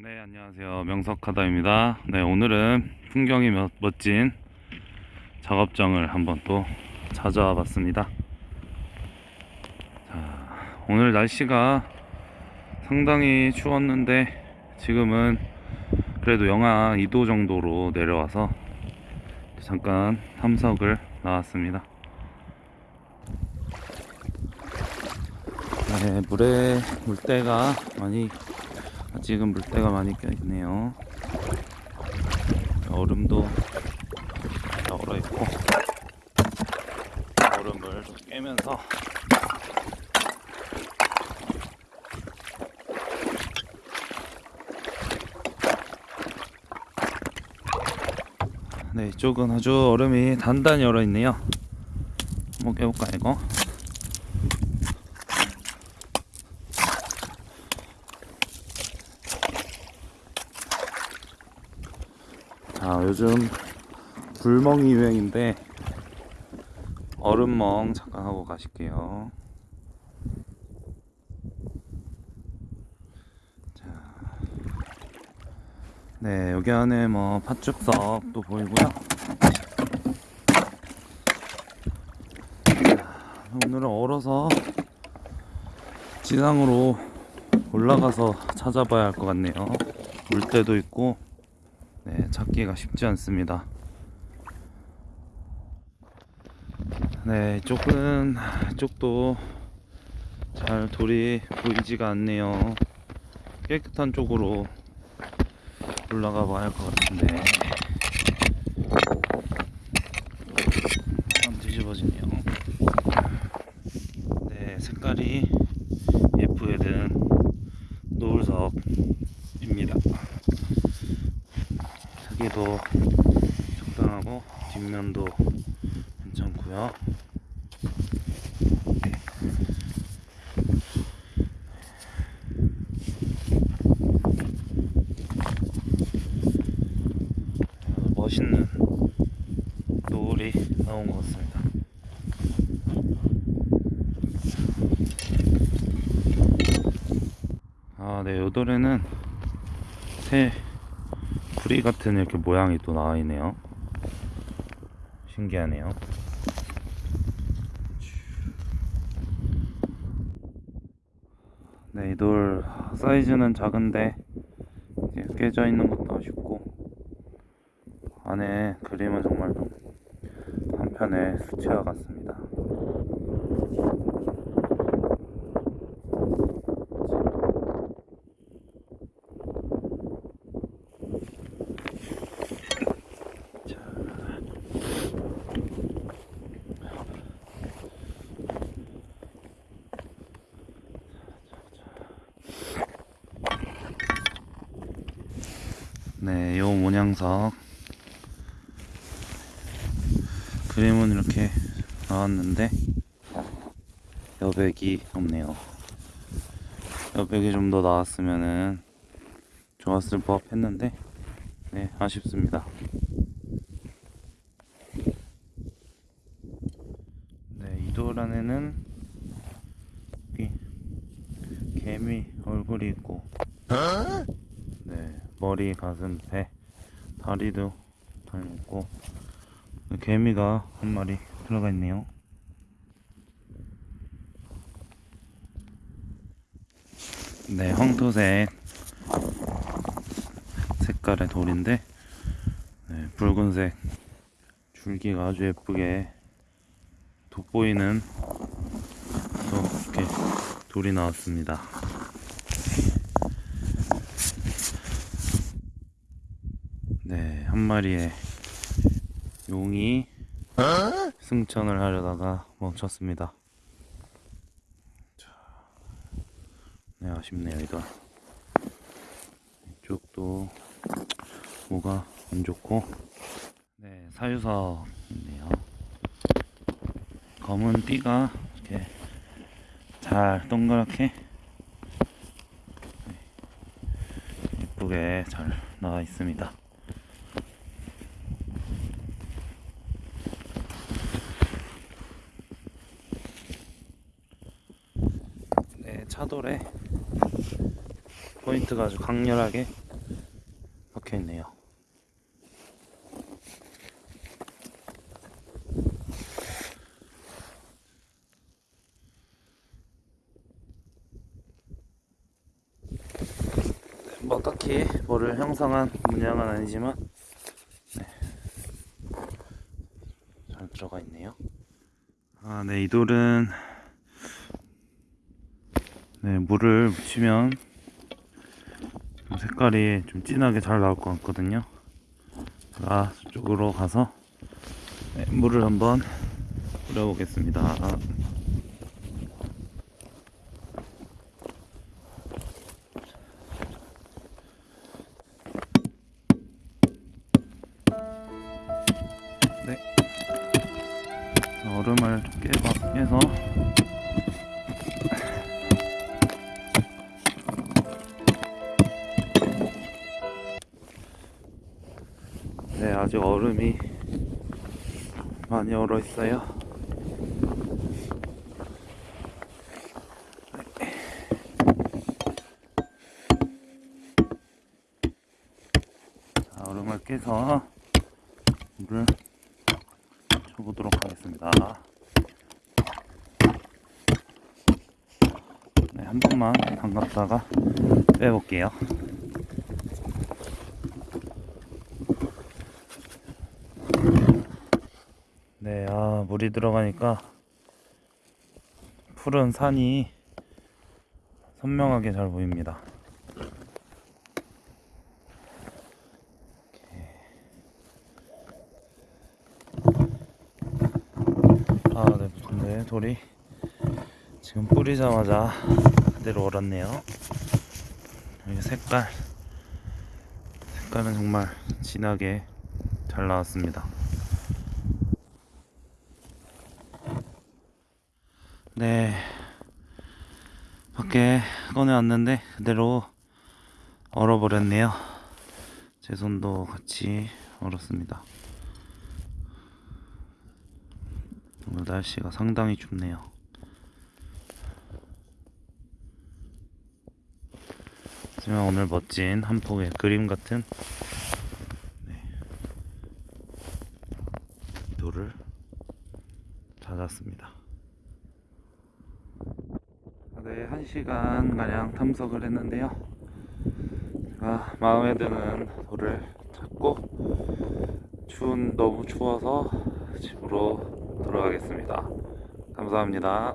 네, 안녕하세요. 명석하다입니다. 네, 오늘은 풍경이 멋- 멋진 작업장을 한번 또 찾아와 봤습니다. 자, 오늘 날씨가 상당히 추웠는데 지금은 그래도 영하 2도 정도로 내려와서 잠깐 탐석을 나왔습니다. 네, 물에 물때가 많이 아직은 물때가 많이 껴 있네요. 얼음도 다 얼어 있고 얼음을 깨면서 네, 이쪽은 아주 얼음이 단단히 얼어 있네요. 한번 깨볼까 이거? 자, 요즘 불멍이 유행인데 얼음멍 잠깐 하고 가실게요. 자, 네, 여기 안에 뭐 팥죽석도 보이고요. 자, 오늘은 얼어서 지상으로 올라가서 찾아봐야 할 것 같네요. 물때도 있고 네, 찾기가 쉽지 않습니다. 네, 이쪽은 이쪽도 잘 돌이 보이지가 않네요. 깨끗한 쪽으로 올라가 봐야 할 것 같은데. 참 뒤집어지네요. 네, 색깔이 예쁘게 된 노을석입니다. 크기도 적당하고 뒷면도 괜찮고요. 멋있는 노을이 나온 것 같습니다. 아, 네, 요돌에는 새 구리 같은 이렇게 모양이 또 나와 있네요. 신기하네요. 네, 이 돌 사이즈는 작은데 깨져 있는 것도 아쉽고 안에 그림은 정말 좀 한편의 수채화 같습니다. 네, 요 문양석 그림은 이렇게 나왔는데 여백이 없네요. 여백이 좀 더 나왔으면은 좋았을 법 했는데 네 아쉽습니다. 네, 이돌 안에는 개미 얼굴이 있고 네, 머리, 가슴, 배, 다리도 닮았고 개미가 한 마리 들어가 있네요. 네, 황토색 색깔의 돌인데 네, 붉은색 줄기가 아주 예쁘게 돋보이는 또 이렇게 돌이 나왔습니다. 네, 한 마리의 용이 승천을 하려다가 멈췄습니다. 자, 네, 아쉽네요, 이거. 이쪽도 뭐가 안 좋고, 네, 사유석인데요. 검은 띠가 이렇게 잘 동그랗게 예쁘게 잘 나와 있습니다. 네, 차돌에 포인트가 아주 강렬하게 박혀 있네요. 뭐 딱히 뭐를 형성한 문양은 아니지만 네. 잘 들어가 있네요. 아, 네, 이 돌은 네, 물을 묻히면 좀 색깔이 좀 진하게 잘 나올 것 같거든요. 제가 저쪽으로 가서 네, 물을 한번 뿌려보겠습니다. 아직 얼음이 많이 얼어 있어요. 자, 얼음을 깨서 물을 쳐보도록 하겠습니다. 네, 한 번만 담갔다가 빼볼게요. 네, 아, 물이 들어가니까 푸른 산이 선명하게 잘 보입니다. 아, 네, 근데 돌이 지금 뿌리자마자 그대로 얼었네요. 여기 색깔, 색깔은 정말 진하게 잘 나왔습니다. 네, 밖에 꺼내왔는데 그대로 얼어버렸네요. 제 손도 같이 얼었습니다. 오늘 날씨가 상당히 춥네요. 하지만 오늘 멋진 한 폭의 그림 같은 네, 돌을 찾았습니다. 네, 한 시간 가량 탐석을 했는데요. 제가 마음에 드는 돌을 찾고 추운 너무 추워서 집으로 돌아가겠습니다. 감사합니다.